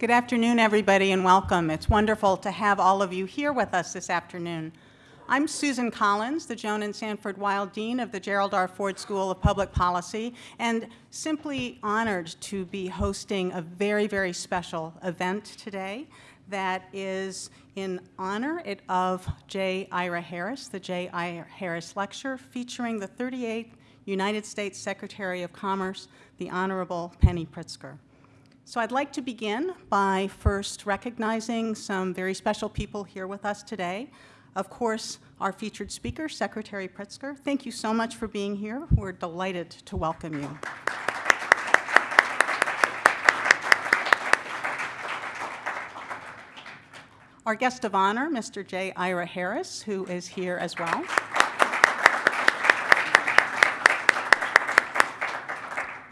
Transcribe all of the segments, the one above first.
Good afternoon, everybody, and welcome. It's wonderful to have all of you here with us this afternoon. I'm Susan Collins, the Joan and Sanford Weill Dean of the Gerald R. Ford School of Public Policy, and simply honored to be hosting a very, very special event today that is in honor of J. Ira Harris, the J. Ira Harris Lecture, featuring the 38th United States Secretary of Commerce, the Honorable Penny Pritzker. So I'd like to begin by first recognizing some very special people here with us today. Of course, our featured speaker, Secretary Pritzker. Thank you so much for being here. We're delighted to welcome you. Our guest of honor, Mr. J. Ira Harris, who is here as well.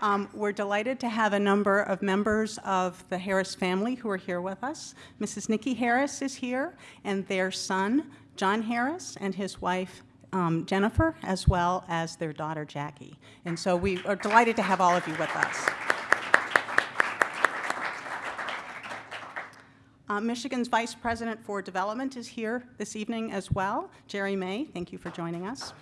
Um, we're delighted to have a number of members of the Harris family who are here with us. Mrs. Nikki Harris is here, and their son, John Harris, and his wife, um, Jennifer, as well as their daughter, Jackie. And so we are delighted to have all of you with us. Uh, Michigan's Vice President for Development is here this evening as well. Jerry May, thank you for joining us.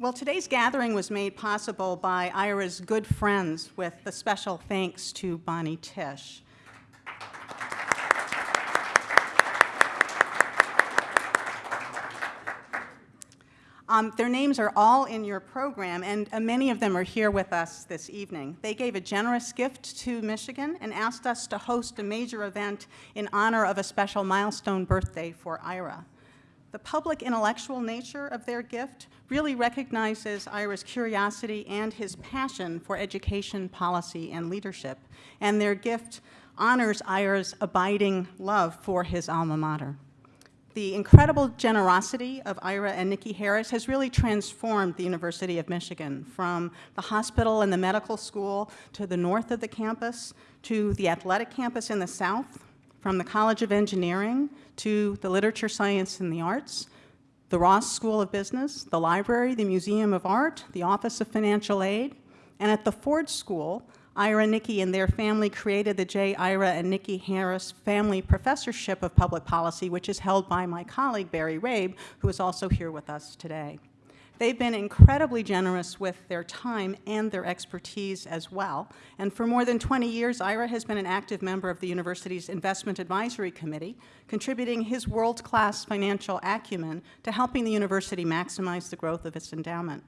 Well, today's gathering was made possible by Ira's good friends with the special thanks to Bonnie Tisch. Um, their names are all in your program, and uh, many of them are here with us this evening. They gave a generous gift to Michigan and asked us to host a major event in honor of a special milestone birthday for Ira. The public intellectual nature of their gift really recognizes Ira's curiosity and his passion for education, policy, and leadership, and their gift honors Ira's abiding love for his alma mater. The incredible generosity of Ira and Nikki Harris has really transformed the University of Michigan from the hospital and the medical school to the north of the campus, to the athletic campus in the south, from the College of Engineering to the Literature, Science, and the Arts, the Ross School of Business, the library, the Museum of Art, the Office of Financial Aid, and at the Ford School, Ira Nikki and their family created the J. Ira and Nikki Harris Family Professorship of Public Policy, which is held by my colleague, Barry Rabe, who is also here with us today. They've been incredibly generous with their time and their expertise as well. And for more than 20 years, Ira has been an active member of the university's Investment Advisory Committee, contributing his world-class financial acumen to helping the university maximize the growth of its endowment.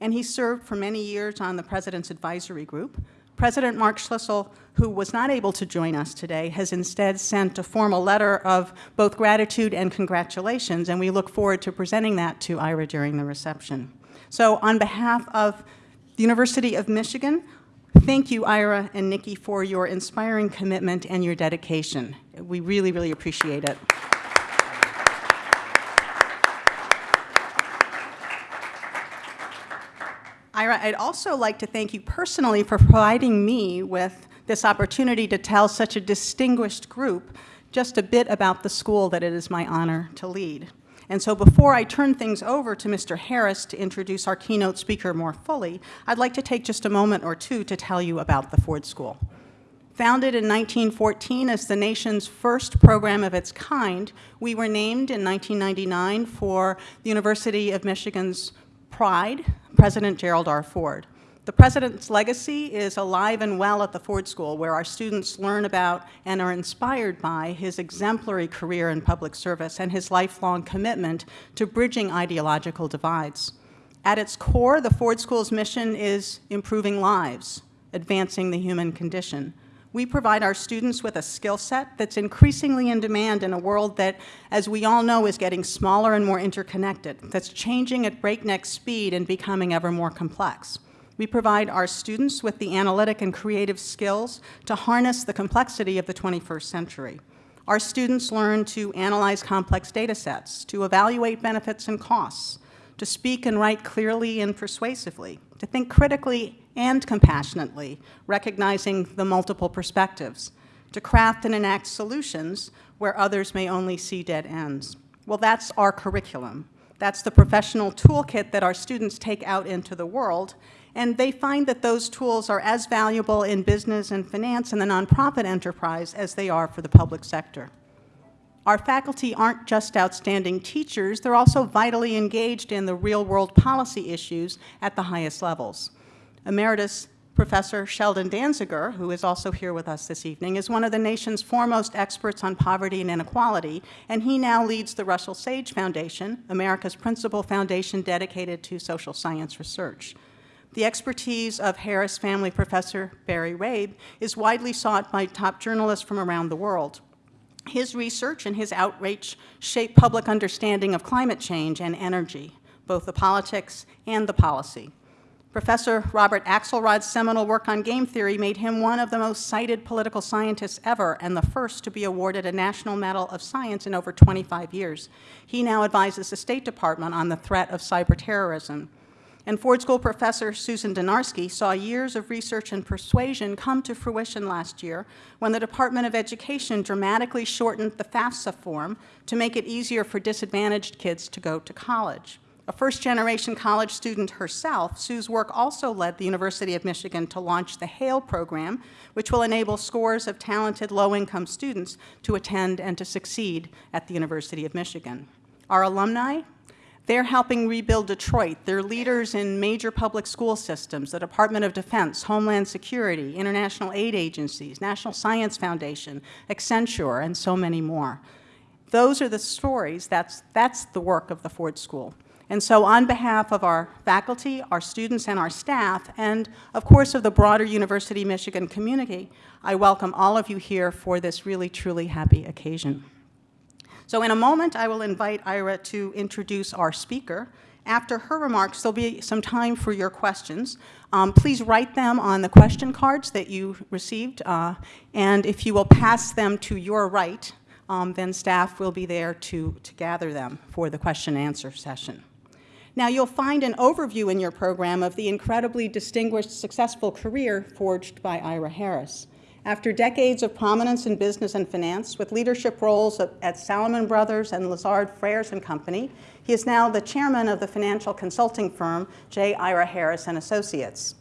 And he served for many years on the President's Advisory Group, President Mark Schlissel, who was not able to join us today, has instead sent a formal letter of both gratitude and congratulations, and we look forward to presenting that to Ira during the reception. So on behalf of the University of Michigan, thank you, Ira and Nikki, for your inspiring commitment and your dedication. We really, really appreciate it. Ira, I'd also like to thank you personally for providing me with this opportunity to tell such a distinguished group just a bit about the school that it is my honor to lead. And so before I turn things over to Mr. Harris to introduce our keynote speaker more fully, I'd like to take just a moment or two to tell you about the Ford School. Founded in 1914 as the nation's first program of its kind, we were named in 1999 for the University of Michigan's Pride, President Gerald R. Ford. The President's legacy is alive and well at the Ford School, where our students learn about and are inspired by his exemplary career in public service and his lifelong commitment to bridging ideological divides. At its core, the Ford School's mission is improving lives, advancing the human condition we provide our students with a skill set that's increasingly in demand in a world that, as we all know, is getting smaller and more interconnected, that's changing at breakneck speed and becoming ever more complex. We provide our students with the analytic and creative skills to harness the complexity of the 21st century. Our students learn to analyze complex data sets, to evaluate benefits and costs, to speak and write clearly and persuasively, to think critically and compassionately, recognizing the multiple perspectives, to craft and enact solutions where others may only see dead ends. Well, that's our curriculum. That's the professional toolkit that our students take out into the world, And they find that those tools are as valuable in business and finance and the nonprofit enterprise as they are for the public sector. Our faculty aren't just outstanding teachers, they're also vitally engaged in the real-world policy issues at the highest levels. Emeritus Professor Sheldon Danziger, who is also here with us this evening, is one of the nation's foremost experts on poverty and inequality, and he now leads the Russell Sage Foundation, America's principal foundation dedicated to social science research. The expertise of Harris Family Professor Barry Rabe is widely sought by top journalists from around the world. His research and his outreach shape public understanding of climate change and energy, both the politics and the policy. Professor Robert Axelrod's seminal work on game theory made him one of the most cited political scientists ever and the first to be awarded a National Medal of Science in over 25 years. He now advises the State Department on the threat of cyber terrorism. And Ford School professor Susan Dynarski saw years of research and persuasion come to fruition last year when the Department of Education dramatically shortened the FAFSA form to make it easier for disadvantaged kids to go to college. A first-generation college student herself, Sue's work also led the University of Michigan to launch the HAIL program, which will enable scores of talented low-income students to attend and to succeed at the University of Michigan. Our alumni they're helping rebuild Detroit. They're leaders in major public school systems, the Department of Defense, Homeland Security, international aid agencies, National Science Foundation, Accenture, and so many more. Those are the stories, that's, that's the work of the Ford School. And so on behalf of our faculty, our students, and our staff, and of course of the broader University of Michigan community, I welcome all of you here for this really, truly happy occasion. So in a moment, I will invite Ira to introduce our speaker. After her remarks, there'll be some time for your questions. Um, please write them on the question cards that you received, uh, and if you will pass them to your right, um, then staff will be there to, to gather them for the question and answer session. Now, you'll find an overview in your program of the incredibly distinguished, successful career forged by Ira Harris. After decades of prominence in business and finance, with leadership roles at Salomon Brothers and Lazard Frères and Company, he is now the chairman of the financial consulting firm J. Ira Harris and Associates.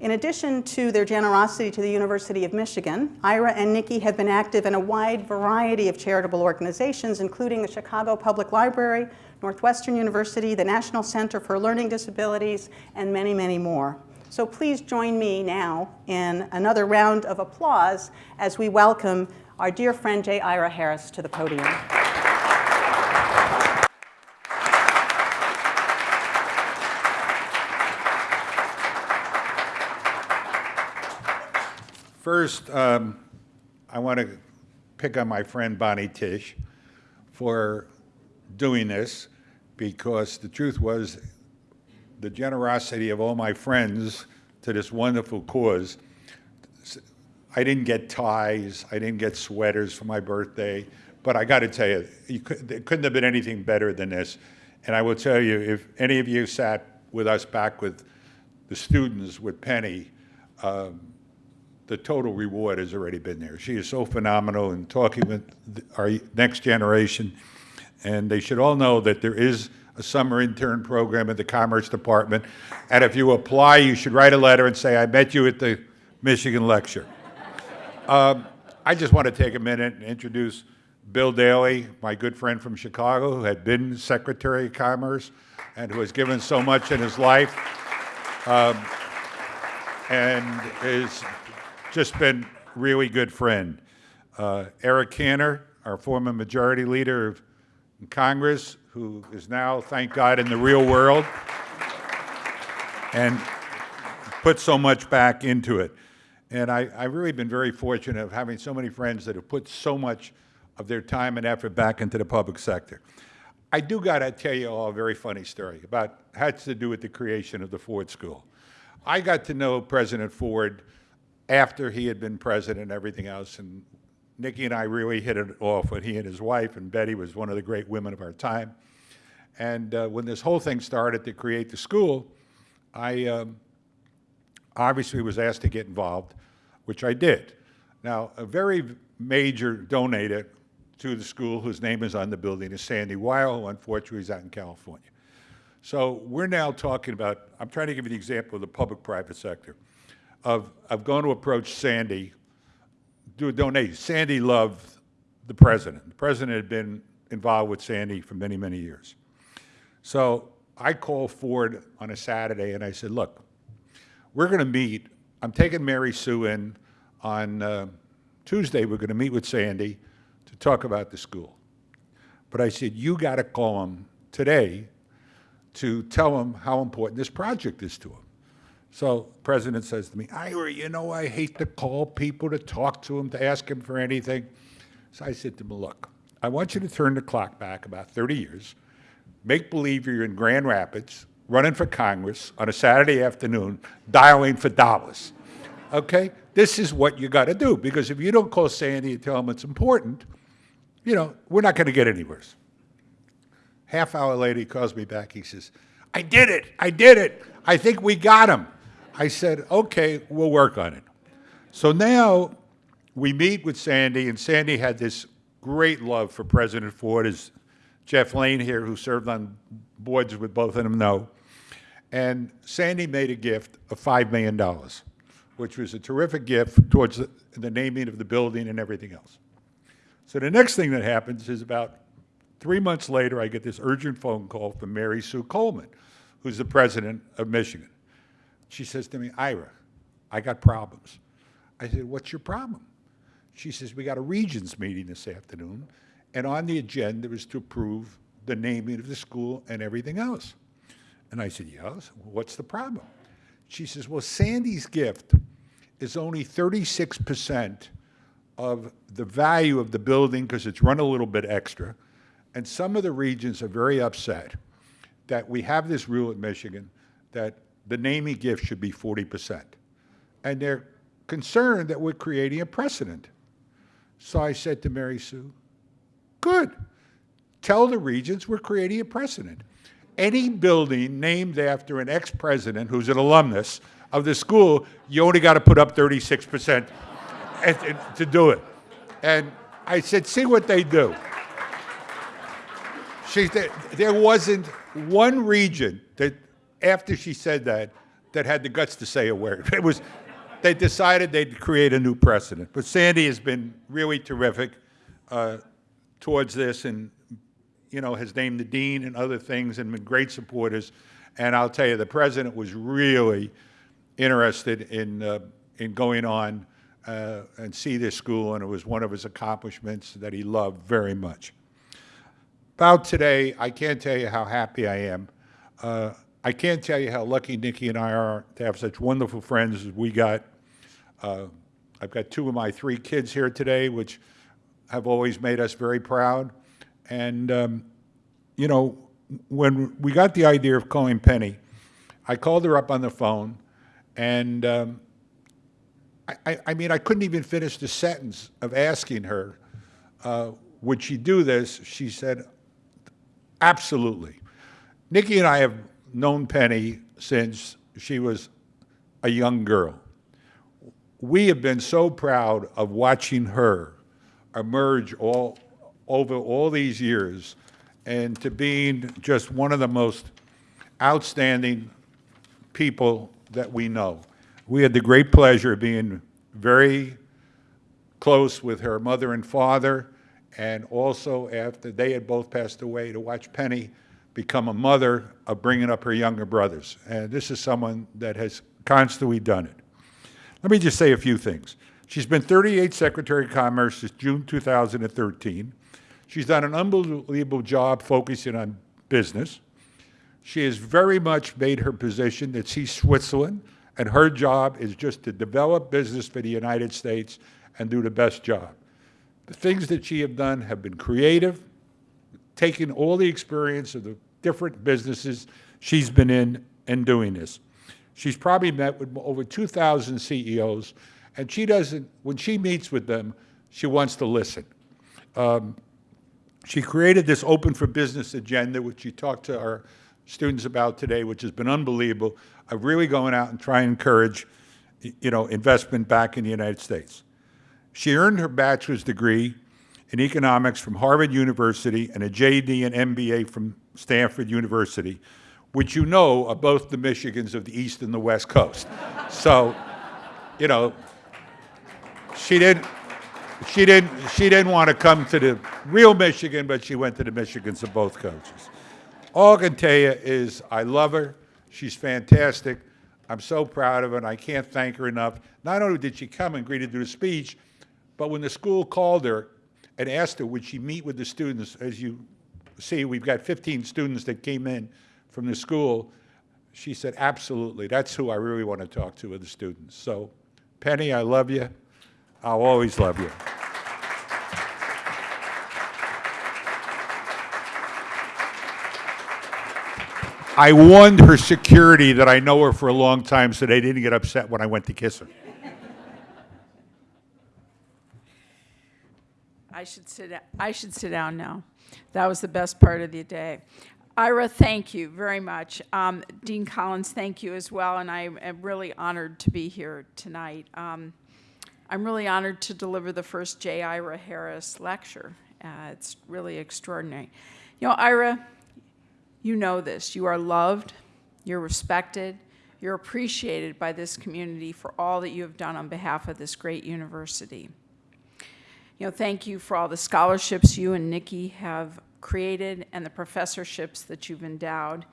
In addition to their generosity to the University of Michigan, Ira and Nikki have been active in a wide variety of charitable organizations, including the Chicago Public Library, Northwestern University, the National Center for Learning Disabilities, and many, many more. So please join me now in another round of applause as we welcome our dear friend J. Ira Harris to the podium. First, um, I want to pick on my friend Bonnie Tisch for doing this because the truth was the generosity of all my friends to this wonderful cause. I didn't get ties, I didn't get sweaters for my birthday, but I got to tell you, you could, it couldn't have been anything better than this. And I will tell you, if any of you sat with us back with the students with Penny, um, the total reward has already been there. She is so phenomenal in talking with our next generation. And they should all know that there is a summer intern program at the Commerce Department. And if you apply, you should write a letter and say, I met you at the Michigan lecture. Um, I just want to take a minute and introduce Bill Daley, my good friend from Chicago, who had been Secretary of Commerce and who has given so much in his life um, and has just been really good friend. Uh, Eric Cantor, our former majority leader of Congress, who is now, thank God, in the real world and put so much back into it. And I, have really been very fortunate of having so many friends that have put so much of their time and effort back into the public sector. I do got to tell you all a very funny story about had to do with the creation of the Ford School. I got to know President Ford after he had been president and everything else, and Nikki and I really hit it off when he and his wife, and Betty was one of the great women of our time. And uh, when this whole thing started to create the school, I um, obviously was asked to get involved, which I did. Now, a very major donator to the school, whose name is on the building, is Sandy Weill, who unfortunately is out in California. So we're now talking about, I'm trying to give you the example of the public-private sector, of, of going to approach Sandy, do a donation. Sandy loved the president. The president had been involved with Sandy for many, many years. So I called Ford on a Saturday and I said, look, we're going to meet. I'm taking Mary Sue in on uh, Tuesday. We're going to meet with Sandy to talk about the school. But I said, you got to call him today to tell him how important this project is to him. So president says to me, Ira, you know, I hate to call people to talk to them, to ask them for anything. So I said to him, look, I want you to turn the clock back about 30 years, make believe you're in Grand Rapids, running for Congress on a Saturday afternoon, dialing for dollars. Okay? This is what you got to do, because if you don't call Sandy and tell him it's important, you know, we're not going to get anywhere. Half hour later, he calls me back. He says, I did it. I did it. I think we got him. I said, okay, we'll work on it. So now we meet with Sandy, and Sandy had this great love for President Ford, as Jeff Lane here, who served on boards with both of them, know. And Sandy made a gift of $5 million, which was a terrific gift towards the, the naming of the building and everything else. So the next thing that happens is about three months later, I get this urgent phone call from Mary Sue Coleman, who's the president of Michigan. She says to me, Ira, I got problems. I said, what's your problem? She says, we got a regents meeting this afternoon, and on the agenda is to approve the naming of the school and everything else. And I said, yes, what's the problem? She says, well, Sandy's gift is only 36% of the value of the building because it's run a little bit extra. And some of the regents are very upset that we have this rule at Michigan that the naming gift should be 40%. And they're concerned that we're creating a precedent. So I said to Mary Sue, good. Tell the regents we're creating a precedent. Any building named after an ex-president who's an alumnus of the school, you only got to put up 36% to do it. And I said, see what they do. She, said, there wasn't one regent that, after she said that, that had the guts to say a word. It was, they decided they'd create a new precedent. But Sandy has been really terrific uh, towards this and, you know, has named the dean and other things and been great supporters. And I'll tell you, the president was really interested in, uh, in going on uh, and see this school, and it was one of his accomplishments that he loved very much. About today, I can't tell you how happy I am. Uh, I can't tell you how lucky Nikki and I are to have such wonderful friends as we got. Uh, I've got two of my three kids here today, which have always made us very proud. And, um, you know, when we got the idea of calling Penny, I called her up on the phone, and um, I, I, mean, I couldn't even finish the sentence of asking her, uh, would she do this? She said, absolutely. Nikki and I have known Penny since she was a young girl. We have been so proud of watching her emerge all over all these years and to being just one of the most outstanding people that we know. We had the great pleasure of being very close with her mother and father, and also after they had both passed away, to watch Penny become a mother of bringing up her younger brothers. And this is someone that has constantly done it. Let me just say a few things. She's been 38 Secretary of Commerce since June 2013. She's done an unbelievable job focusing on business. She has very much made her position that she's Switzerland and her job is just to develop business for the United States and do the best job. The things that she have done have been creative, taking all the experience of the different businesses she's been in and doing this. She's probably met with over 2,000 CEOs, and she doesn't, when she meets with them, she wants to listen. Um, she created this Open for Business agenda, which she talked to our students about today, which has been unbelievable, of really going out and trying to encourage you know, investment back in the United States. She earned her bachelor's degree in economics from Harvard University and a JD and MBA from Stanford University, which you know are both the Michigans of the East and the West Coast. So, you know, she didn't, she didn't, she didn't want to come to the real Michigan, but she went to the Michigans of both coaches. All I can tell you is I love her. She's fantastic. I'm so proud of her, and I can't thank her enough. Not only did she come and greet to the speech, but when the school called her and asked her would she meet with the students, as you see, we've got 15 students that came in from the school. She said, absolutely, that's who I really want to talk to, are the students. So, Penny, I love you. I'll always love you. I warned her security that I know her for a long time so they didn't get upset when I went to kiss her. I should sit, I should sit down now. That was the best part of the day. Ira, thank you very much. Um, Dean Collins, thank you as well, and I am really honored to be here tonight. Um, I'm really honored to deliver the first J. Ira Harris lecture. Uh, It's really extraordinary. You know, Ira, you know this. You are loved, you're respected, you're appreciated by this community for all that you have done on behalf of this great university. You know, thank you for all the scholarships you and Nikki have created and the professorships that you've endowed.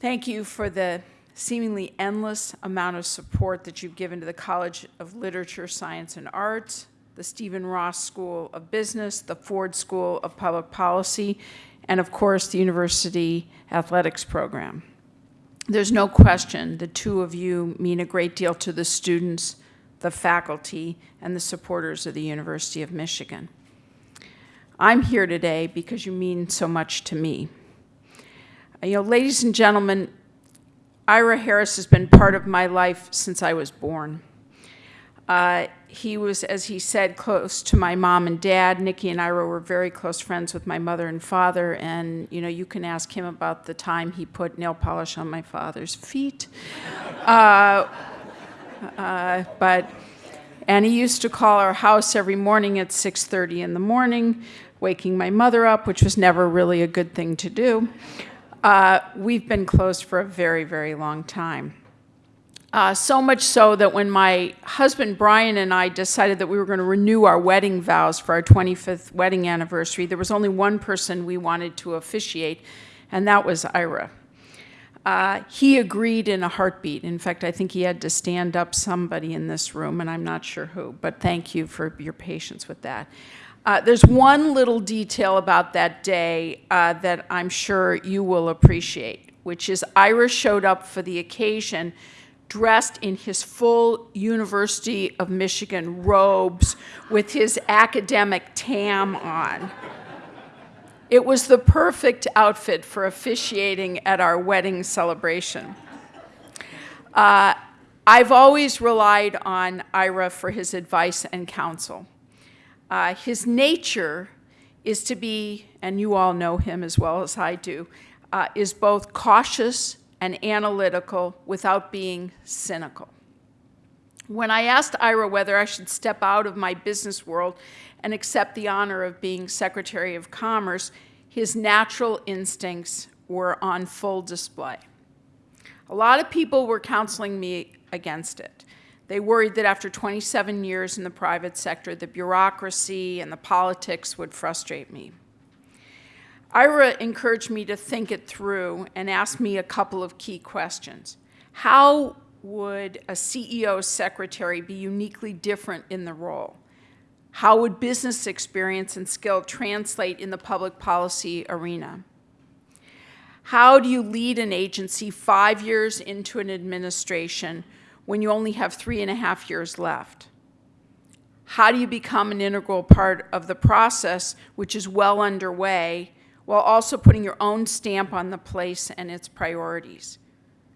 Thank you for the seemingly endless amount of support that you've given to the College of Literature, Science, and Arts, the Stephen Ross School of Business, the Ford School of Public Policy, and of course, the University Athletics Program. There's no question the two of you mean a great deal to the students, the faculty, and the supporters of the University of Michigan. I'm here today because you mean so much to me. You know, ladies and gentlemen, Ira Harris has been part of my life since I was born. Uh, he was, as he said, close to my mom and dad. Nikki and Ira were very close friends with my mother and father, and you know, you can ask him about the time he put nail polish on my father's feet. Uh, uh, but and he used to call our house every morning at 6:30 in the morning, waking my mother up, which was never really a good thing to do. Uh, we've been close for a very, very long time. Uh, so much so that when my husband Brian and I decided that we were going to renew our wedding vows for our 25th wedding anniversary, there was only one person we wanted to officiate, and that was Ira. Uh, he agreed in a heartbeat. In fact, I think he had to stand up somebody in this room, and I'm not sure who, but thank you for your patience with that. Uh, there's one little detail about that day uh, that I'm sure you will appreciate, which is Ira showed up for the occasion dressed in his full University of Michigan robes with his academic tam on. It was the perfect outfit for officiating at our wedding celebration. Uh, I've always relied on Ira for his advice and counsel. Uh, his nature is to be, and you all know him as well as I do, uh, is both cautious and analytical without being cynical. When I asked Ira whether I should step out of my business world and accept the honor of being Secretary of Commerce, his natural instincts were on full display. A lot of people were counseling me against it. They worried that after 27 years in the private sector, the bureaucracy and the politics would frustrate me. Ira encouraged me to think it through and asked me a couple of key questions. How would a CEO secretary be uniquely different in the role? How would business experience and skill translate in the public policy arena? How do you lead an agency five years into an administration when you only have three and a half years left? How do you become an integral part of the process, which is well underway, while also putting your own stamp on the place and its priorities?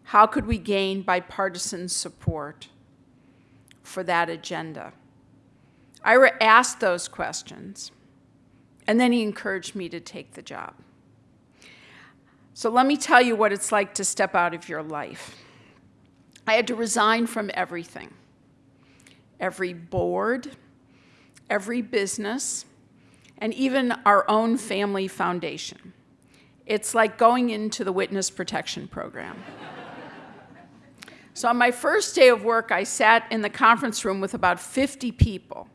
How could we gain bipartisan support for that agenda? Ira asked those questions, and then he encouraged me to take the job. So let me tell you what it's like to step out of your life. I had to resign from everything every board, every business, and even our own family foundation. It's like going into the witness protection program. so on my first day of work, I sat in the conference room with about 50 people,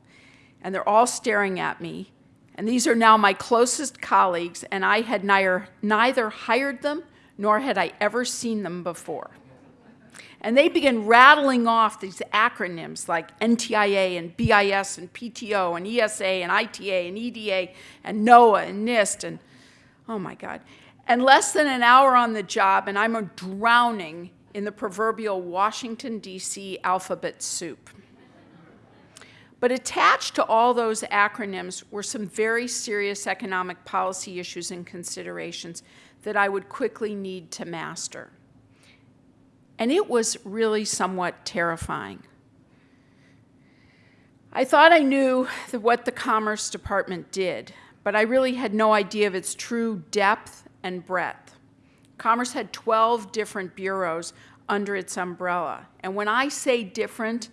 and they're all staring at me. And these are now my closest colleagues, and I had neither, neither hired them nor had I ever seen them before. And they began rattling off these acronyms like NTIA and BIS and PTO and ESA and ITA and EDA and NOAA and NIST and oh my God. And less than an hour on the job, and I'm drowning in the proverbial Washington, D.C. alphabet soup. But attached to all those acronyms were some very serious economic policy issues and considerations that I would quickly need to master. And it was really somewhat terrifying. I thought I knew what the Commerce Department did, but I really had no idea of its true depth and breadth. Commerce had 12 different bureaus under its umbrella. And when I say different,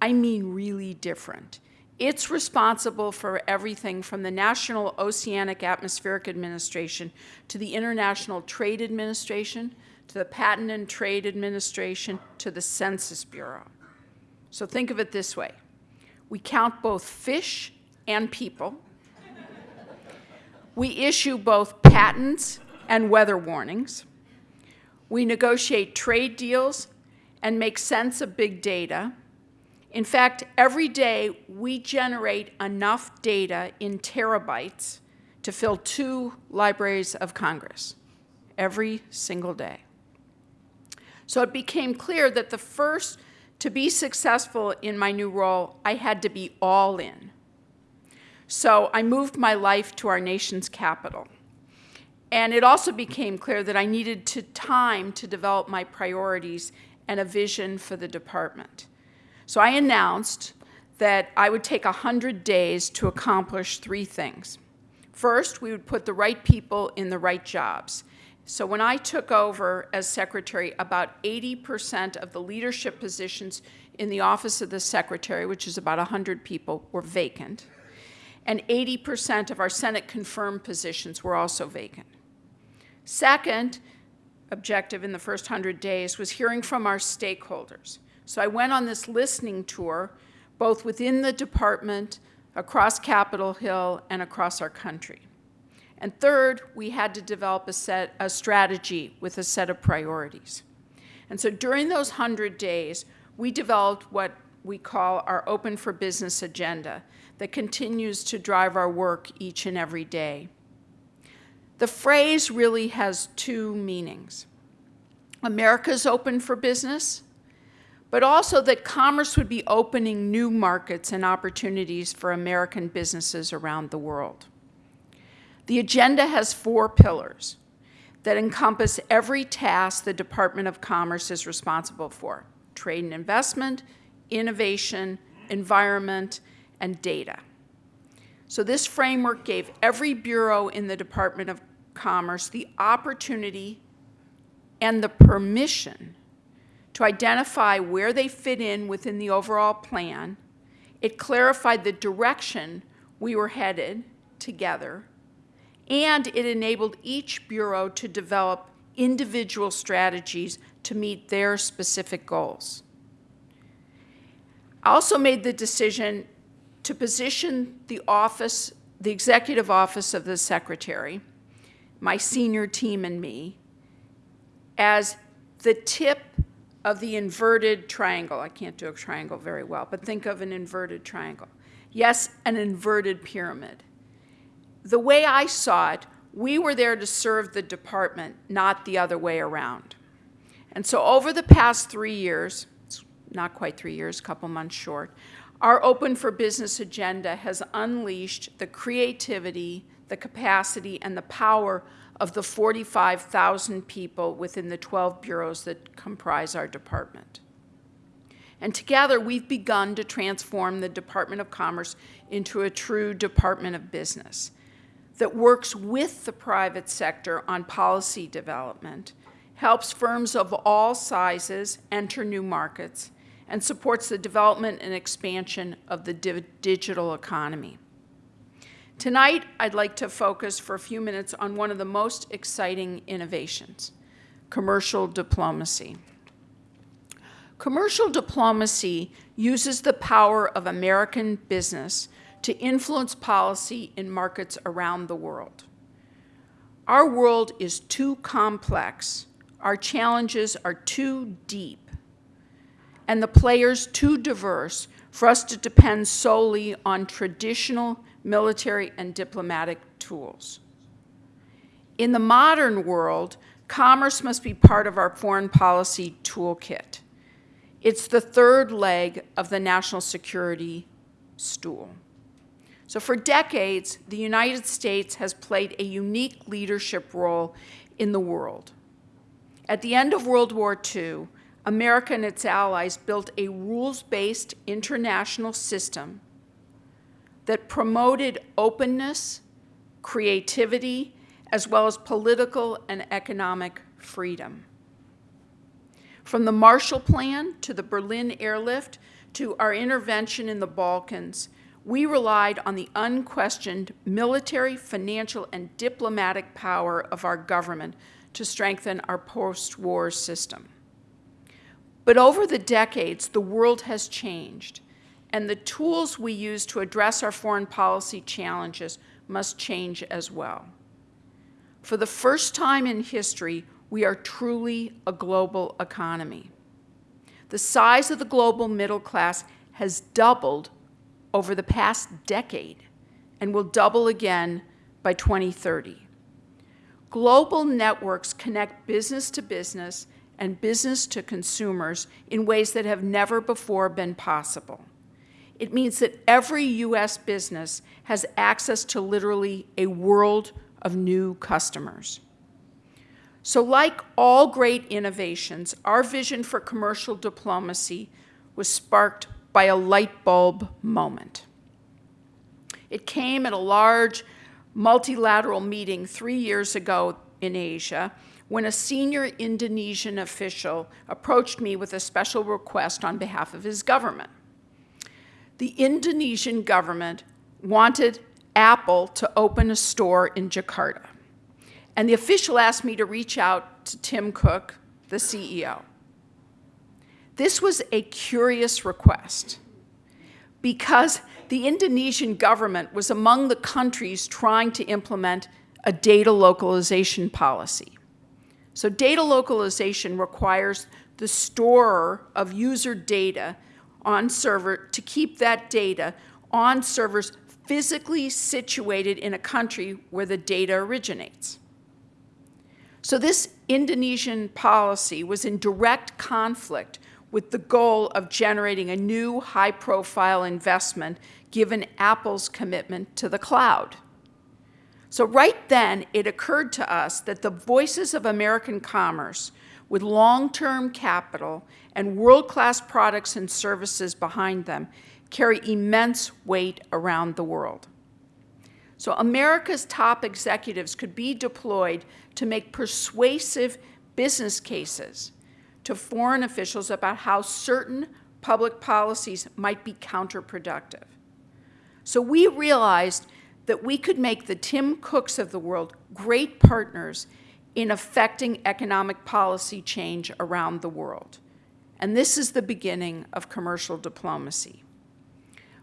I mean really different. It's responsible for everything from the National Oceanic Atmospheric Administration to the International Trade Administration to the Patent and Trade Administration to the Census Bureau. So think of it this way. We count both fish and people. We issue both patents and weather warnings. We negotiate trade deals and make sense of big data. In fact, every day we generate enough data in terabytes to fill two libraries of Congress every single day. So it became clear that the first, to be successful in my new role, I had to be all in. So I moved my life to our nation's capital. And it also became clear that I needed to time to develop my priorities and a vision for the department. So I announced that I would take 100 days to accomplish three things. First, we would put the right people in the right jobs. So when I took over as secretary, about 80% of the leadership positions in the office of the secretary, which is about 100 people, were vacant. And 80% of our Senate confirmed positions were also vacant. Second objective in the first 100 days was hearing from our stakeholders. So I went on this listening tour, both within the department, across Capitol Hill, and across our country. And third, we had to develop a, set, a strategy with a set of priorities. And so during those 100 days, we developed what we call our Open for Business agenda that continues to drive our work each and every day. The phrase really has two meanings. America's open for business, but also that commerce would be opening new markets and opportunities for American businesses around the world. The agenda has four pillars that encompass every task the Department of Commerce is responsible for, trade and investment, innovation, environment, and data. So this framework gave every bureau in the Department of Commerce the opportunity and the permission to identify where they fit in within the overall plan. It clarified the direction we were headed together, and it enabled each bureau to develop individual strategies to meet their specific goals. I also made the decision to position the office, the executive office of the secretary, my senior team and me, as the tip of the inverted triangle. I can't do a triangle very well, but think of an inverted triangle. Yes, an inverted pyramid. The way I saw it, we were there to serve the department, not the other way around. And so over the past three years, not quite three years, a couple months short, our Open for Business agenda has unleashed the creativity, the capacity, and the power of the 45,000 people within the 12 bureaus that comprise our department. And together, we've begun to transform the Department of Commerce into a true Department of Business that works with the private sector on policy development, helps firms of all sizes enter new markets, and supports the development and expansion of the di digital economy. Tonight, I'd like to focus for a few minutes on one of the most exciting innovations, commercial diplomacy. Commercial diplomacy uses the power of American business to influence policy in markets around the world. Our world is too complex, our challenges are too deep, and the players too diverse for us to depend solely on traditional military and diplomatic tools. In the modern world, commerce must be part of our foreign policy toolkit. It's the third leg of the national security stool. So for decades, the United States has played a unique leadership role in the world. At the end of World War II, America and its allies built a rules-based international system that promoted openness, creativity, as well as political and economic freedom. From the Marshall Plan to the Berlin airlift to our intervention in the Balkans, we relied on the unquestioned military, financial, and diplomatic power of our government to strengthen our post-war system. But over the decades, the world has changed, and the tools we use to address our foreign policy challenges must change as well. For the first time in history, we are truly a global economy. The size of the global middle class has doubled over the past decade and will double again by 2030. Global networks connect business to business and business to consumers in ways that have never before been possible. It means that every U.S. business has access to literally a world of new customers. So like all great innovations, our vision for commercial diplomacy was sparked by a light bulb moment. It came at a large multilateral meeting three years ago in Asia when a senior Indonesian official approached me with a special request on behalf of his government. The Indonesian government wanted Apple to open a store in Jakarta. And the official asked me to reach out to Tim Cook, the CEO. This was a curious request because the Indonesian government was among the countries trying to implement a data localization policy. So data localization requires the storer of user data on server to keep that data on servers physically situated in a country where the data originates. So this Indonesian policy was in direct conflict with the goal of generating a new high-profile investment given Apple's commitment to the cloud. So right then, it occurred to us that the voices of American commerce with long-term capital and world-class products and services behind them carry immense weight around the world. So America's top executives could be deployed to make persuasive business cases to foreign officials about how certain public policies might be counterproductive. So we realized that we could make the Tim Cooks of the world great partners in affecting economic policy change around the world. And this is the beginning of commercial diplomacy.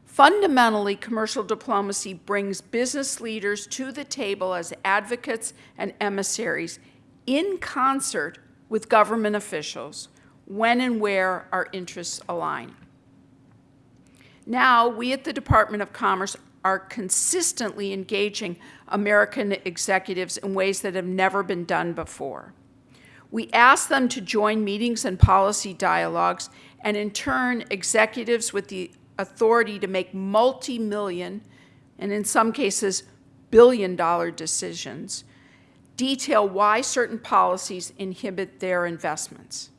Fundamentally, commercial diplomacy brings business leaders to the table as advocates and emissaries in concert with government officials when and where our interests align. Now, we at the Department of Commerce are consistently engaging American executives in ways that have never been done before. We ask them to join meetings and policy dialogues, and in turn, executives with the authority to make multi-million, and in some cases, billion-dollar decisions, detail why certain policies inhibit their investments.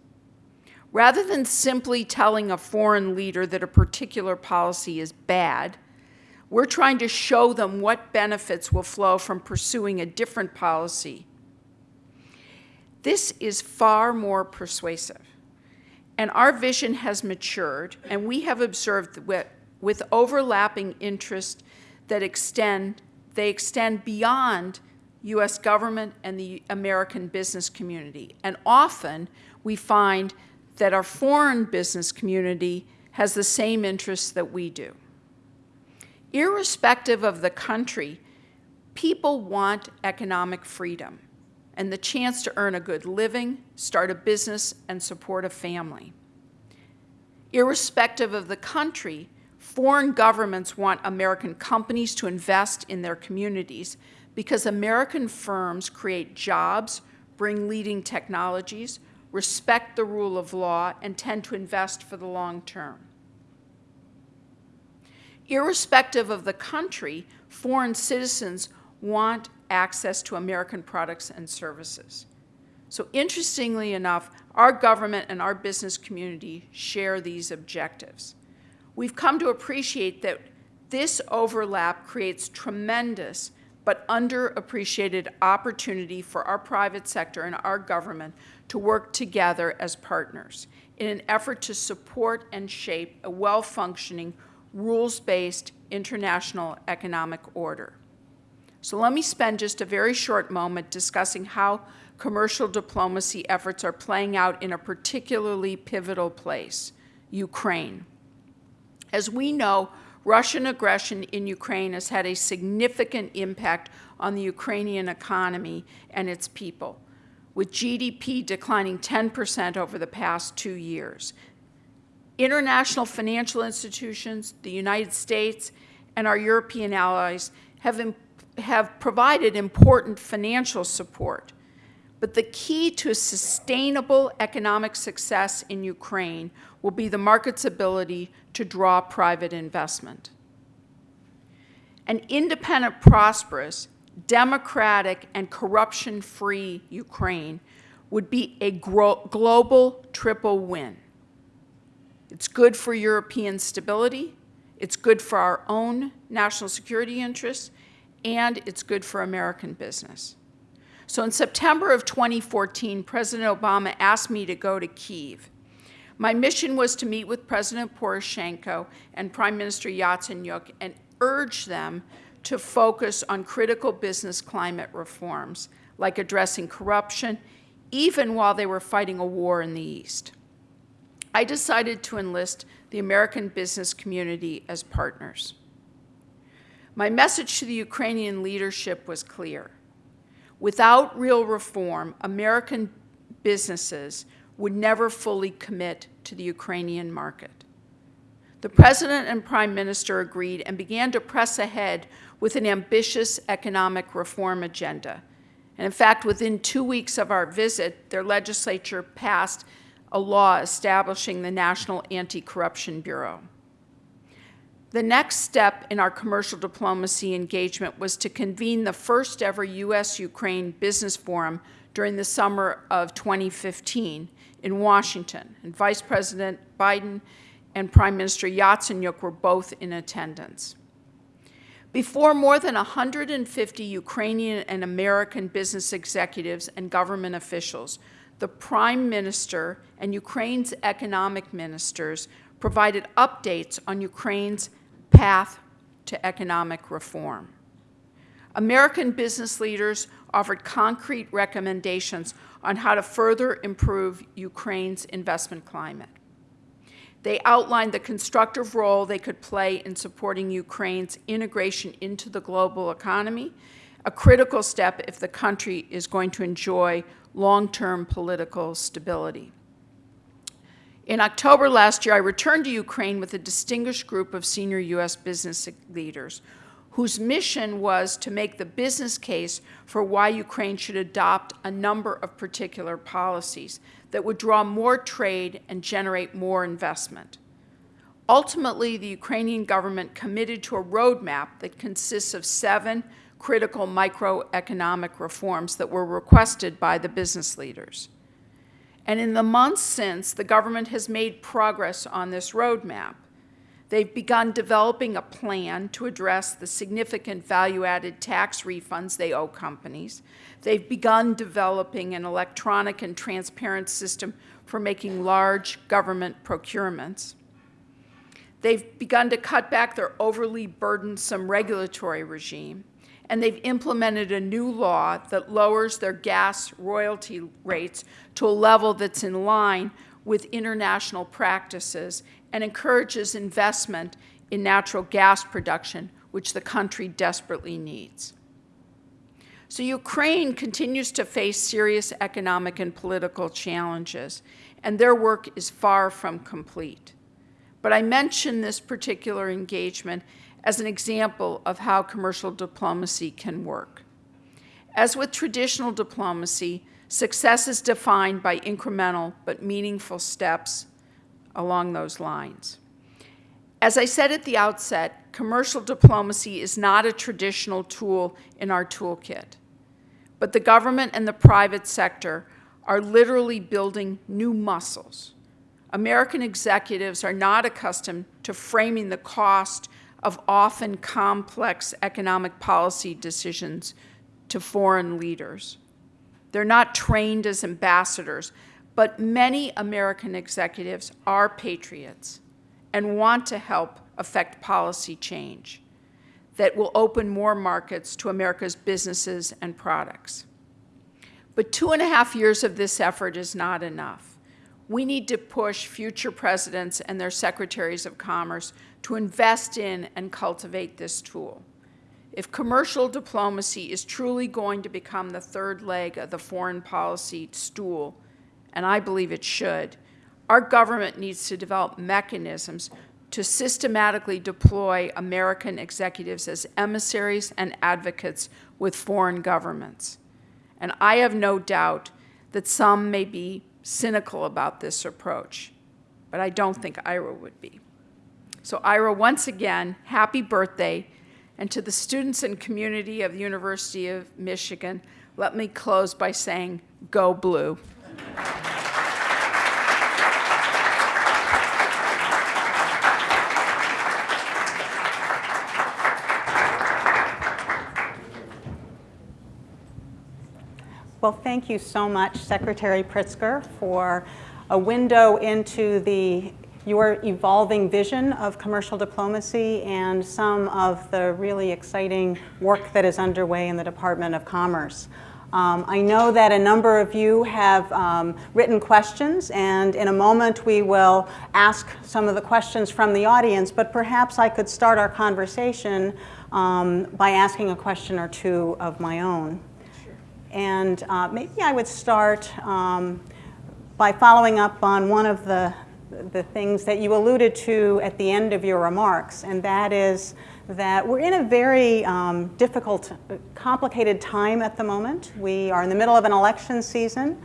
Rather than simply telling a foreign leader that a particular policy is bad, we're trying to show them what benefits will flow from pursuing a different policy. This is far more persuasive. And our vision has matured, and we have observed with, with overlapping interests that extend they extend beyond U.S. government and the American business community. And often, we find that our foreign business community has the same interests that we do. Irrespective of the country, people want economic freedom and the chance to earn a good living, start a business, and support a family. Irrespective of the country, foreign governments want American companies to invest in their communities because American firms create jobs, bring leading technologies, respect the rule of law, and tend to invest for the long term. Irrespective of the country, foreign citizens want access to American products and services. So interestingly enough, our government and our business community share these objectives. We've come to appreciate that this overlap creates tremendous but underappreciated opportunity for our private sector and our government to work together as partners in an effort to support and shape a well-functioning, rules-based international economic order. So let me spend just a very short moment discussing how commercial diplomacy efforts are playing out in a particularly pivotal place, Ukraine. As we know, Russian aggression in Ukraine has had a significant impact on the Ukrainian economy and its people, with GDP declining 10% over the past two years. International financial institutions, the United States, and our European allies have, have provided important financial support. But the key to sustainable economic success in Ukraine will be the market's ability to draw private investment. An independent, prosperous, democratic, and corruption-free Ukraine would be a global triple win. It's good for European stability, it's good for our own national security interests, and it's good for American business. So in September of 2014, President Obama asked me to go to Kiev. My mission was to meet with President Poroshenko and Prime Minister Yatsenyuk and urge them to focus on critical business climate reforms, like addressing corruption, even while they were fighting a war in the East. I decided to enlist the American business community as partners. My message to the Ukrainian leadership was clear. Without real reform, American businesses would never fully commit to the Ukrainian market. The President and Prime Minister agreed and began to press ahead with an ambitious economic reform agenda. And in fact, within two weeks of our visit, their legislature passed a law establishing the National Anti-Corruption Bureau. The next step in our commercial diplomacy engagement was to convene the first ever U.S.-Ukraine Business Forum during the summer of 2015 in Washington, and Vice President Biden and Prime Minister Yatsenyuk were both in attendance. Before more than 150 Ukrainian and American business executives and government officials, the Prime Minister and Ukraine's economic ministers provided updates on Ukraine's path to economic reform. American business leaders offered concrete recommendations on how to further improve Ukraine's investment climate. They outlined the constructive role they could play in supporting Ukraine's integration into the global economy, a critical step if the country is going to enjoy long-term political stability. In October last year, I returned to Ukraine with a distinguished group of senior U.S. business leaders whose mission was to make the business case for why Ukraine should adopt a number of particular policies that would draw more trade and generate more investment. Ultimately, the Ukrainian government committed to a roadmap that consists of seven critical microeconomic reforms that were requested by the business leaders. And in the months since, the government has made progress on this roadmap. They've begun developing a plan to address the significant value-added tax refunds they owe companies. They've begun developing an electronic and transparent system for making large government procurements. They've begun to cut back their overly burdensome regulatory regime. And they've implemented a new law that lowers their gas royalty rates to a level that's in line with international practices and encourages investment in natural gas production, which the country desperately needs. So Ukraine continues to face serious economic and political challenges, and their work is far from complete. But I mention this particular engagement as an example of how commercial diplomacy can work. As with traditional diplomacy, success is defined by incremental but meaningful steps along those lines. As I said at the outset, commercial diplomacy is not a traditional tool in our toolkit. But the government and the private sector are literally building new muscles. American executives are not accustomed to framing the cost of often complex economic policy decisions to foreign leaders. They're not trained as ambassadors, but many American executives are patriots and want to help affect policy change that will open more markets to America's businesses and products. But two and a half years of this effort is not enough. We need to push future presidents and their secretaries of commerce to invest in and cultivate this tool. If commercial diplomacy is truly going to become the third leg of the foreign policy stool, and I believe it should, our government needs to develop mechanisms to systematically deploy American executives as emissaries and advocates with foreign governments. And I have no doubt that some may be cynical about this approach, but I don't think Ira would be. So Ira, once again, happy birthday, and to the students and community of the University of Michigan, let me close by saying, go blue. Well, thank you so much, Secretary Pritzker, for a window into the your evolving vision of commercial diplomacy and some of the really exciting work that is underway in the Department of Commerce. Um, I know that a number of you have um, written questions, and in a moment we will ask some of the questions from the audience, but perhaps I could start our conversation um, by asking a question or two of my own. And uh, maybe I would start um, by following up on one of the, the things that you alluded to at the end of your remarks, and that is that we're in a very um, difficult, complicated time at the moment. We are in the middle of an election season.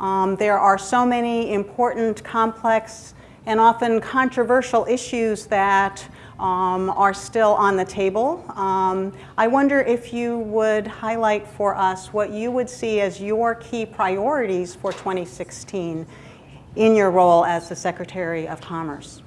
Um, there are so many important, complex, and often controversial issues that um, are still on the table. Um, I wonder if you would highlight for us what you would see as your key priorities for 2016 in your role as the Secretary of Commerce.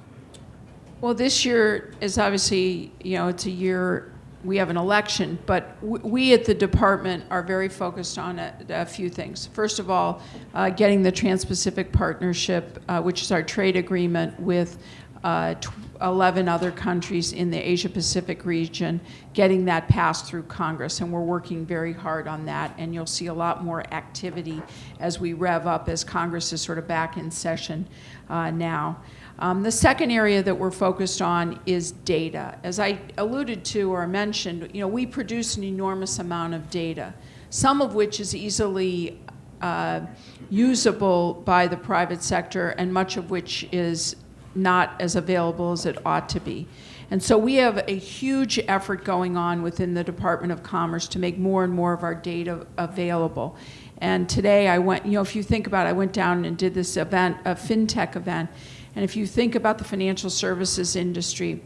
Well, this year is obviously, you know, it's a year we have an election, but we at the department are very focused on a, a few things. First of all, uh, getting the Trans-Pacific Partnership, uh, which is our trade agreement with uh, 11 other countries in the Asia Pacific region, getting that passed through Congress. And we're working very hard on that. And you'll see a lot more activity as we rev up, as Congress is sort of back in session uh, now. Um, the second area that we're focused on is data. As I alluded to or mentioned, you know, we produce an enormous amount of data, some of which is easily uh, usable by the private sector and much of which is not as available as it ought to be. And so we have a huge effort going on within the Department of Commerce to make more and more of our data available. And today I went, you know, if you think about it, I went down and did this event, a FinTech event. And if you think about the financial services industry,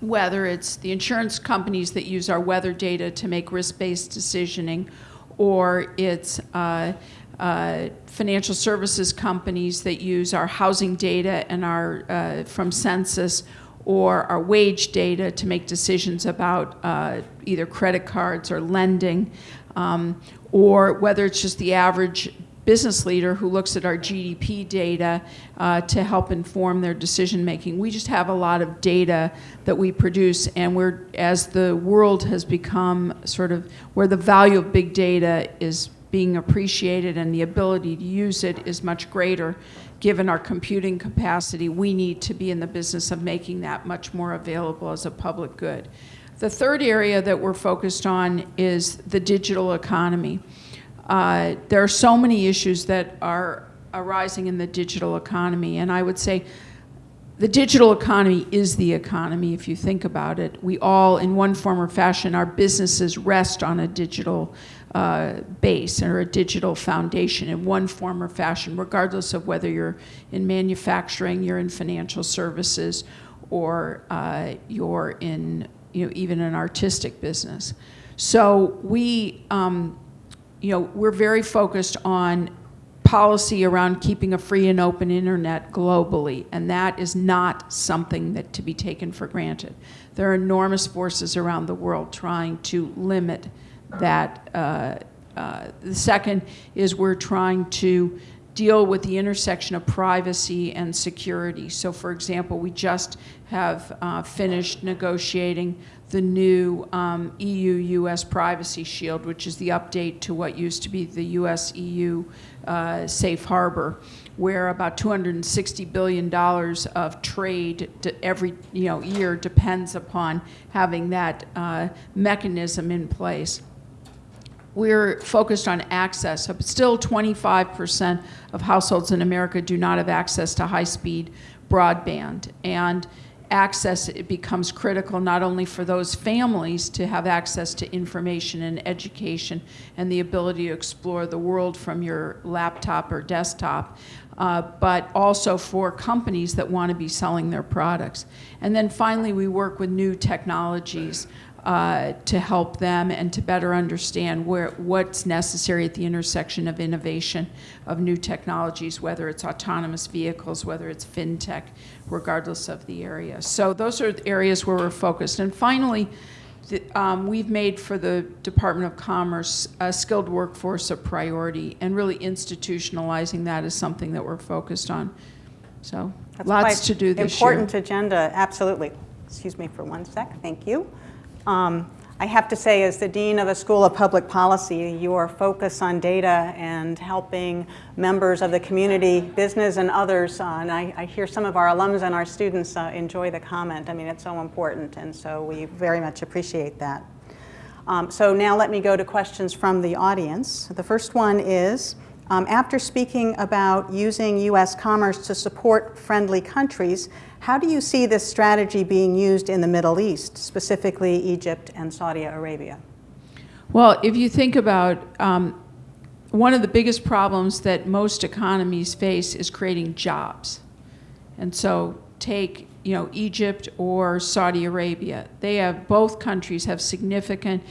whether it's the insurance companies that use our weather data to make risk-based decisioning, or it's uh, uh, financial services companies that use our housing data and our uh, from census or our wage data to make decisions about uh, either credit cards or lending, um, or whether it's just the average business leader who looks at our GDP data uh, to help inform their decision making. We just have a lot of data that we produce, and we're as the world has become sort of where the value of big data is being appreciated and the ability to use it is much greater. Given our computing capacity, we need to be in the business of making that much more available as a public good. The third area that we're focused on is the digital economy. Uh, there are so many issues that are arising in the digital economy, and I would say the digital economy is the economy if you think about it. We all, in one form or fashion, our businesses rest on a digital uh, base or a digital foundation in one form or fashion, regardless of whether you're in manufacturing, you're in financial services, or uh, you're in you know, even an artistic business. So we, um, you know, we're very focused on policy around keeping a free and open internet globally, and that is not something that to be taken for granted. There are enormous forces around the world trying to limit that. Uh, uh, the second is we're trying to deal with the intersection of privacy and security. So for example, we just have uh, finished negotiating the new um, EU-US Privacy Shield, which is the update to what used to be the US-EU uh, Safe Harbor, where about $260 billion of trade every you know, year depends upon having that uh, mechanism in place we're focused on access. Still 25% of households in America do not have access to high-speed broadband. And access it becomes critical not only for those families to have access to information and education and the ability to explore the world from your laptop or desktop, uh, but also for companies that want to be selling their products. And then finally, we work with new technologies uh, to help them and to better understand where, what's necessary at the intersection of innovation of new technologies, whether it's autonomous vehicles, whether it's fintech, regardless of the area. So those are the areas where we're focused. And finally, the, um, we've made for the Department of Commerce a skilled workforce a priority and really institutionalizing that is something that we're focused on. So That's lots to do this Important year. agenda, absolutely. Excuse me for one sec, thank you. Um, I have to say, as the Dean of a School of Public Policy, your focus on data and helping members of the community, business and others, uh, and I, I, hear some of our alums and our students uh, enjoy the comment. I mean, it's so important, and so we very much appreciate that. Um, so now let me go to questions from the audience. The first one is, um, after speaking about using U.S. commerce to support friendly countries, how do you see this strategy being used in the Middle East, specifically Egypt and Saudi Arabia? Well, if you think about um, one of the biggest problems that most economies face is creating jobs. And so take you know, Egypt or Saudi Arabia. They have, both countries have significant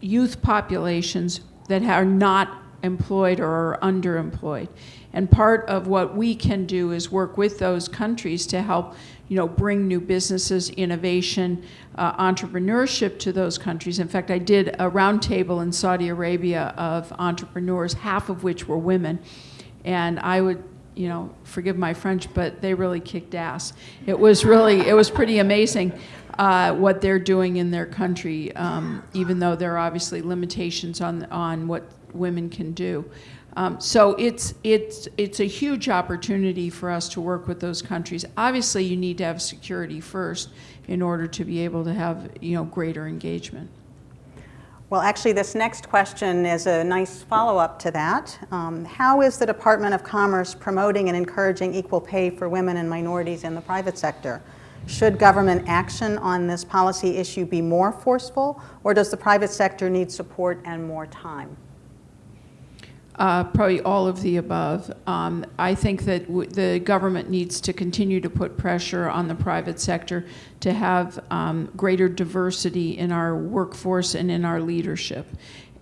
youth populations that are not employed or are underemployed. And part of what we can do is work with those countries to help you know, bring new businesses, innovation, uh, entrepreneurship to those countries. In fact, I did a roundtable in Saudi Arabia of entrepreneurs, half of which were women. And I would, you know, forgive my French, but they really kicked ass. It was really, it was pretty amazing uh, what they're doing in their country, um, even though there are obviously limitations on, on what women can do. Um, so it's, it's, it's a huge opportunity for us to work with those countries. Obviously, you need to have security first in order to be able to have you know, greater engagement. Well, actually, this next question is a nice follow-up to that. Um, how is the Department of Commerce promoting and encouraging equal pay for women and minorities in the private sector? Should government action on this policy issue be more forceful, or does the private sector need support and more time? Uh, probably all of the above. Um, I think that the government needs to continue to put pressure on the private sector to have um, greater diversity in our workforce and in our leadership.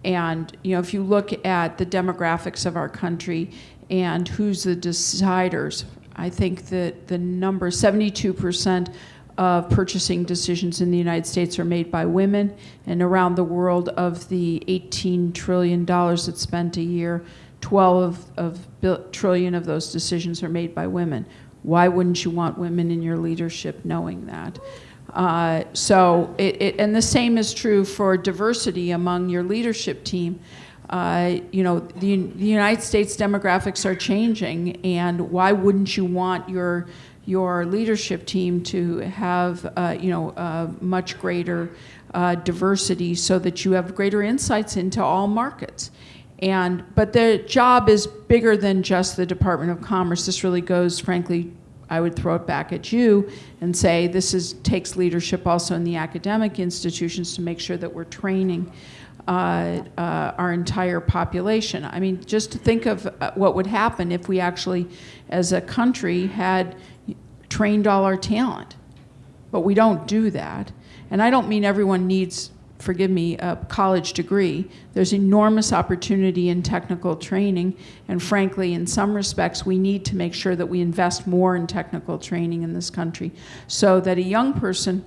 And you know, if you look at the demographics of our country and who's the deciders, I think that the number 72 percent of purchasing decisions in the United States are made by women, and around the world of the $18 trillion that's spent a year, 12 of bil- trillion of those decisions are made by women. Why wouldn't you want women in your leadership knowing that? Uh, so, it, it, and the same is true for diversity among your leadership team. Uh, you know, the, the United States demographics are changing, and why wouldn't you want your your leadership team to have, uh, you know, uh, much greater uh, diversity so that you have greater insights into all markets? And, but the job is bigger than just the Department of Commerce. This really goes, frankly, I would throw it back at you and say this is, takes leadership also in the academic institutions to make sure that we're training uh, uh, our entire population. I mean, just to think of uh, what would happen if we actually, as a country, had trained all our talent. But we don't do that. And I don't mean everyone needs, forgive me, a college degree. There's enormous opportunity in technical training. And frankly, in some respects, we need to make sure that we invest more in technical training in this country so that a young person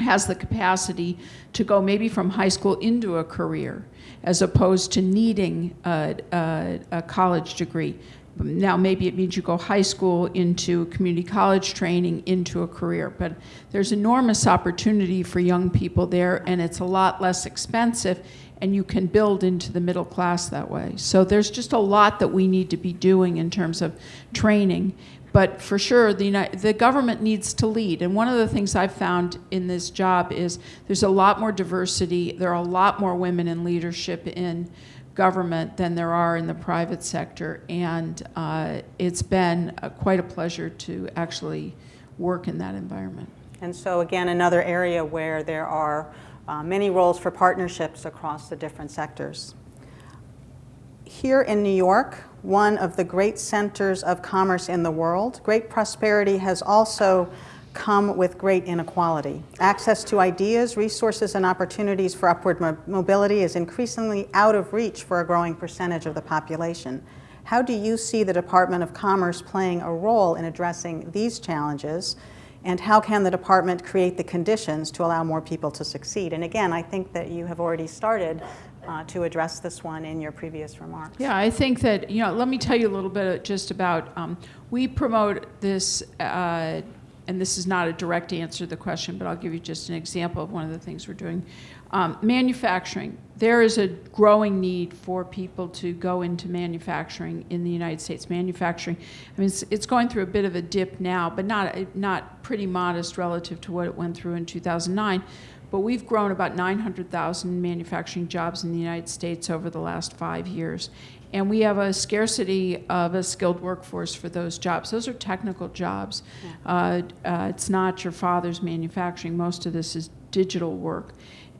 has the capacity to go maybe from high school into a career as opposed to needing a, a, a college degree. Now, maybe it means you go high school into community college training into a career, but there's enormous opportunity for young people there, and it's a lot less expensive, and you can build into the middle class that way. So there's just a lot that we need to be doing in terms of training. But for sure, the, United, the government needs to lead. And one of the things I've found in this job is there's a lot more diversity. There are a lot more women in leadership in government than there are in the private sector. And uh, it's been uh, quite a pleasure to actually work in that environment. And so again, another area where there are uh, many roles for partnerships across the different sectors. Here in New York, one of the great centers of commerce in the world, great prosperity has also come with great inequality. Access to ideas, resources, and opportunities for upward mo mobility is increasingly out of reach for a growing percentage of the population. How do you see the Department of Commerce playing a role in addressing these challenges? And how can the department create the conditions to allow more people to succeed? And again, I think that you have already started uh, to address this one in your previous remarks. Yeah, I think that, you know, let me tell you a little bit just about, um, we promote this, uh, and this is not a direct answer to the question, but I'll give you just an example of one of the things we're doing. Um, manufacturing. There is a growing need for people to go into manufacturing in the United States. Manufacturing, I mean, it's, it's going through a bit of a dip now, but not, not pretty modest relative to what it went through in 2009 but we've grown about 900,000 manufacturing jobs in the United States over the last five years. And we have a scarcity of a skilled workforce for those jobs. Those are technical jobs. Yeah. Uh, uh, it's not your father's manufacturing. Most of this is digital work.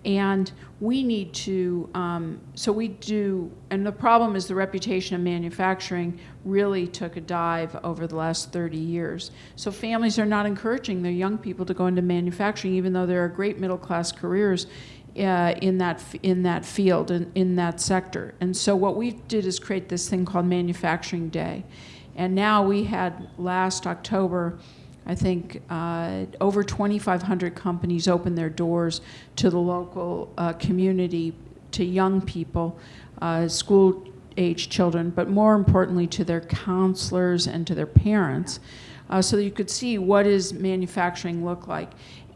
And we need to, um, so we do, and the problem is the reputation of manufacturing really took a dive over the last 30 years. So families are not encouraging their young people to go into manufacturing, even though there are great middle class careers uh, in that in that field and in, in that sector. And so what we did is create this thing called Manufacturing Day, and now we had last October I think uh, over 2,500 companies open their doors to the local uh, community, to young people, uh, school age children, but more importantly to their counselors and to their parents, uh, so you could see what does manufacturing look like.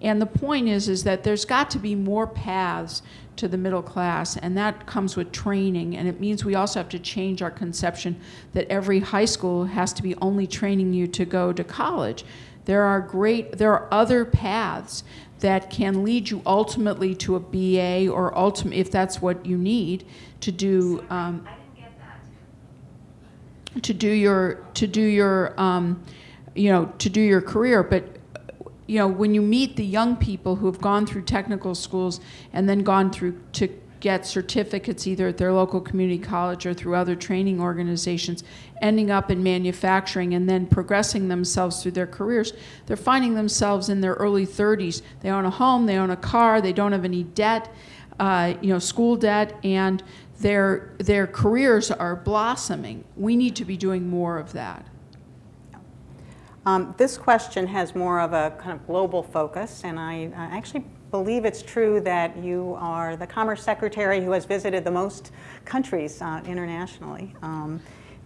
And the point is, is that there's got to be more paths to the middle class, and that comes with training, and it means we also have to change our conception that every high school has to be only training you to go to college. There are great, there are other paths that can lead you ultimately to a BA or ultimate, if that's what you need to do. Um, to do your to do your um, you know to do your career, but you know when you meet the young people who have gone through technical schools and then gone through to get certificates either at their local community college or through other training organizations, ending up in manufacturing and then progressing themselves through their careers, they're finding themselves in their early 30s. They own a home, they own a car, they don't have any debt, uh, you know, school debt, and their, their careers are blossoming. We need to be doing more of that. Um, This question has more of a kind of global focus, and I I actually believe it's true that you are the Commerce Secretary who has visited the most countries uh, internationally. Um,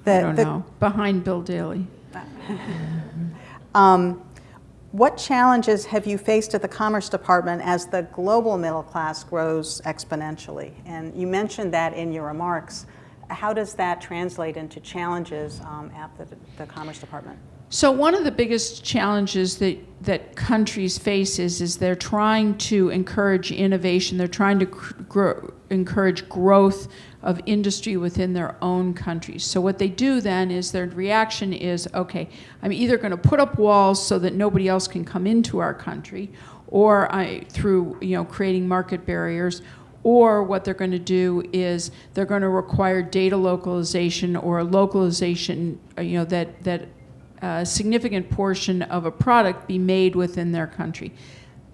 I don't the- know, behind Bill Daley. Um, What challenges have you faced at the Commerce Department as the global middle class grows exponentially? And you mentioned that in your remarks. How does that translate into challenges um, at the, the Commerce Department? So one of the biggest challenges that, that countries face is, is they're trying to encourage innovation. They're trying to grow, encourage growth of industry within their own countries. So what they do then is their reaction is, okay, I'm either going to put up walls so that nobody else can come into our country, or I, through you know creating market barriers, or what they're going to do is they're going to require data localization or localization, uh, you know, that that a significant portion of a product be made within their country.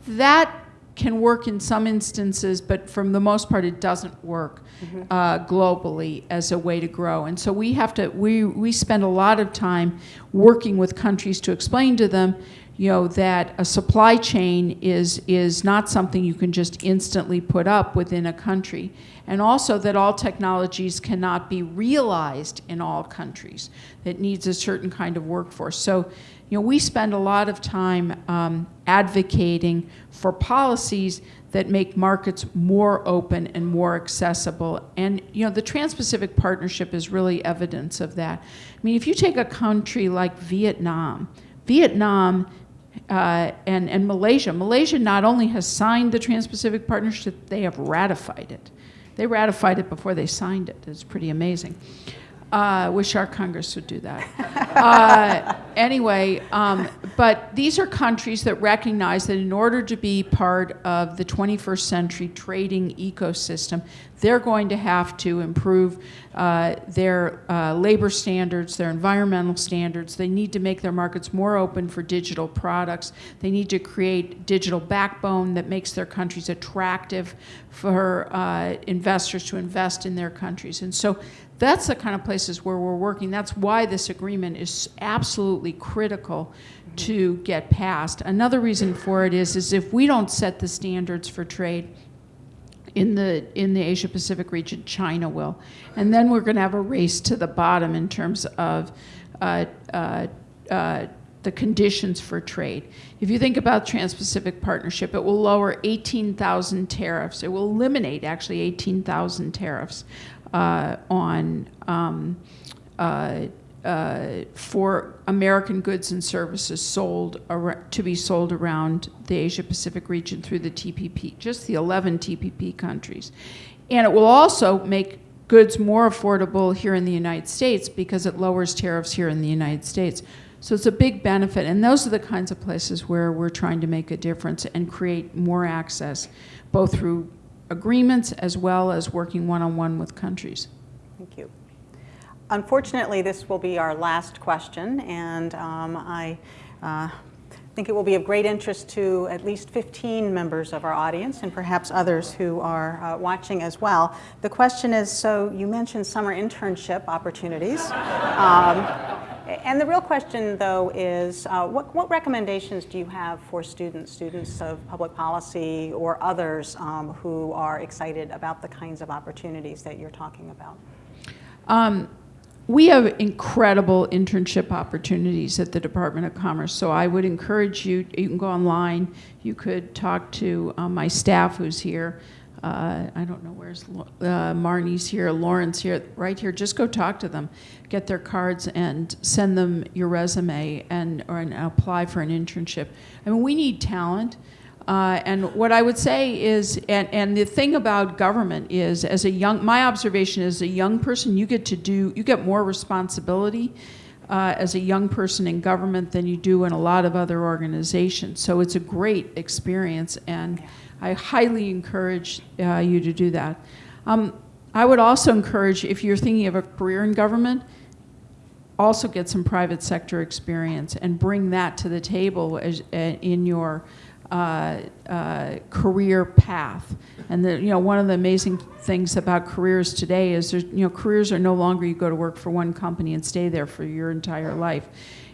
That can work in some instances, but for the most part, it doesn't work uh, globally as a way to grow. And so we have to, we, we spend a lot of time working with countries to explain to them, you know, that a supply chain is, is not something you can just instantly put up within a country. And also that all technologies cannot be realized in all countries. that needs a certain kind of workforce. So, you know, we spend a lot of time um, advocating for policies that make markets more open and more accessible. And you know, the Trans-Pacific Partnership is really evidence of that. I mean, if you take a country like Vietnam, Vietnam uh, and, and Malaysia, Malaysia not only has signed the Trans-Pacific Partnership, they have ratified it. They ratified it before they signed it. It's pretty amazing. Uh, wish our Congress would do that. uh, anyway, um, but these are countries that recognize that in order to be part of the 21st century trading ecosystem, they're going to have to improve uh, their uh, labor standards, their environmental standards. They need to make their markets more open for digital products. They need to create digital backbone that makes their countries attractive for uh, investors to invest in their countries. And so that's the kind of places where we're working. That's why this agreement is absolutely critical to get passed. Another reason for it is, is if we don't set the standards for trade, in the in the Asia Pacific region, China will, and then we're going to have a race to the bottom in terms of uh, uh, uh, the conditions for trade. If you think about Trans-Pacific Partnership, it will lower 18,000 tariffs. It will eliminate actually 18,000 tariffs uh, on. Um, uh, uh, for American goods and services sold to be sold around the Asia Pacific region through the TPP, just the 11 TPP countries. And it will also make goods more affordable here in the United States because it lowers tariffs here in the United States. So it's a big benefit. And those are the kinds of places where we're trying to make a difference and create more access, both through agreements as well as working one on one with countries. Thank you. Unfortunately, this will be our last question, and um, I uh, think it will be of great interest to at least 15 members of our audience and perhaps others who are uh, watching as well. The question is, so you mentioned summer internship opportunities. Um, and the real question, though, is uh, what, what, recommendations do you have for students, students of public policy or others um, who are excited about the kinds of opportunities that you're talking about? Um, we have incredible internship opportunities at the Department of Commerce. So I would encourage you, you can go online, you could talk to um, my staff who's here. Uh, I don't know where's uh, Marnie's here, Lauren's here, right here. Just go talk to them, get their cards, and send them your resume and or and apply for an internship. I mean, we need talent. Uh, and what I would say is, and, and the thing about government is, as a young, my observation is, a young person, you get to do, you get more responsibility uh, as a young person in government than you do in a lot of other organizations. So it's a great experience, and I highly encourage uh, you to do that. Um, I would also encourage, if you're thinking of a career in government, also get some private sector experience and bring that to the table as, uh, in your uh, uh, career path. And the, you know, one of the amazing things about careers today is you know, careers are no longer you go to work for one company and stay there for your entire life.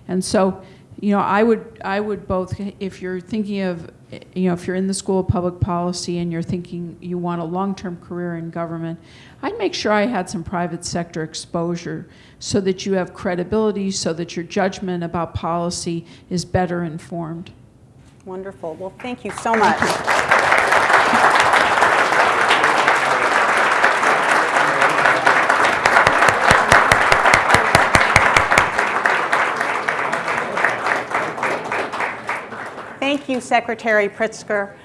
And so you know, I would, I would both, if you're thinking of, you know, if you're in the School of Public Policy and you're thinking you want a long-term career in government, I'd make sure I had some private sector exposure so that you have credibility, so that your judgment about policy is better informed. Wonderful. Well, thank you so much. Thank you, Secretary Pritzker.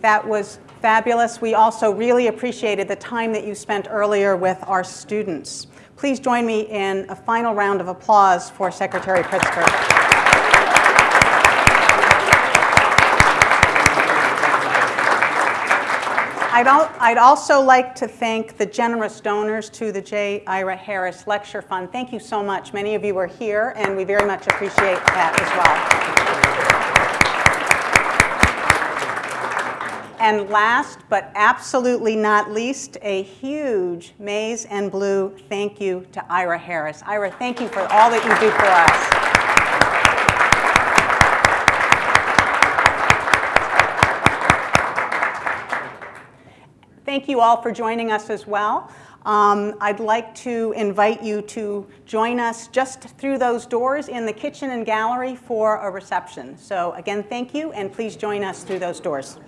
That was fabulous. We also really appreciated the time that you spent earlier with our students. Please join me in a final round of applause for Secretary Pritzker. I'd, al I'd, also like to thank the generous donors to the J. Ira Harris Lecture Fund. Thank you so much. Many of you are here, and we very much appreciate that as well. And last, but absolutely not least, a huge maize and blue thank you to Ira Harris. Ira, thank you for all that you do for us. Thank you all for joining us as well. Um, I'd like to invite you to join us just through those doors in the kitchen and gallery for a reception. So again, thank you, and please join us through those doors.